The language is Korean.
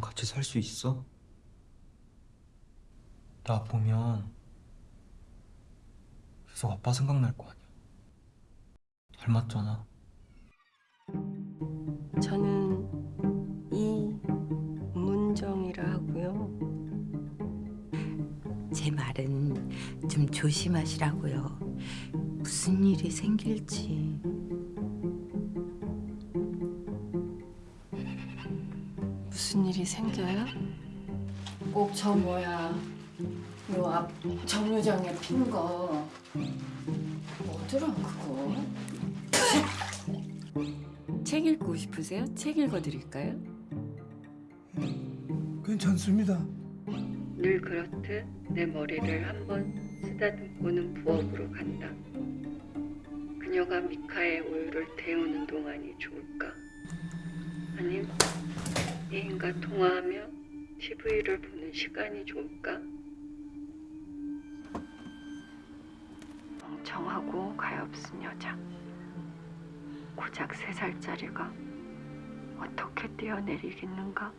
같이 살 수 있어? 나 보면 계속 아빠 생각날 거 아니야. 닮았잖아. 저는 이문정이라 하고요. 제 말은 좀 조심하시라고요. 무슨 일이 생길지. 무슨 일이 생겨요? 꼭 저 뭐야 요 앞 정류장에 핀거 뭐더라 그거? 책 읽고 싶으세요? 책 읽어드릴까요? 괜찮습니다. 늘 그렇듯 내 머리를 한 번 쓰다듬고는 부엌으로 간다. 그녀가 미카의 우유를 데우는 동안이 좋을까? 애인과 통화하며 TV를 보는 시간이 좋을까? 멍청하고 가엾은 여자. 고작 세 살짜리가 어떻게 뛰어내리겠는가?